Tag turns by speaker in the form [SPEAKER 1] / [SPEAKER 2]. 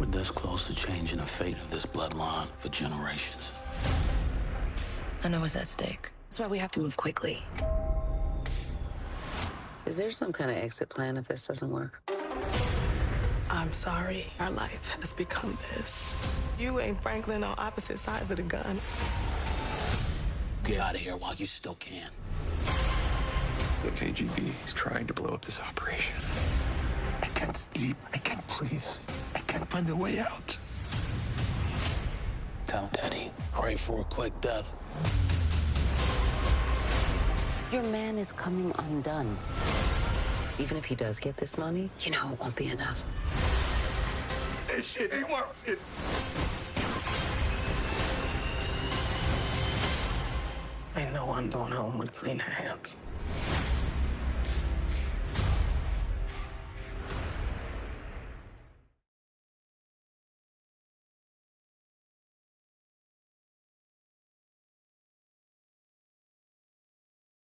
[SPEAKER 1] We're this close to changing the fate of this bloodline for generations.
[SPEAKER 2] I know what's at stake. That's why we have to move quickly.
[SPEAKER 3] Is there some kind of exit plan if this doesn't work?
[SPEAKER 4] I'm sorry. Our life has become this. You and Franklin on opposite sides of the gun.
[SPEAKER 1] Get out of here while you still can.
[SPEAKER 5] The KGB is trying to blow up this operation.
[SPEAKER 6] I can't sleep. I can't breathe. I can't find a way out.
[SPEAKER 1] Tell Daddy, pray for a quick death.
[SPEAKER 3] Your man is coming undone. Even if he does get this money, you know it won't be enough.
[SPEAKER 6] This shit ain't working.
[SPEAKER 4] Ain't I'm going home with clean hands.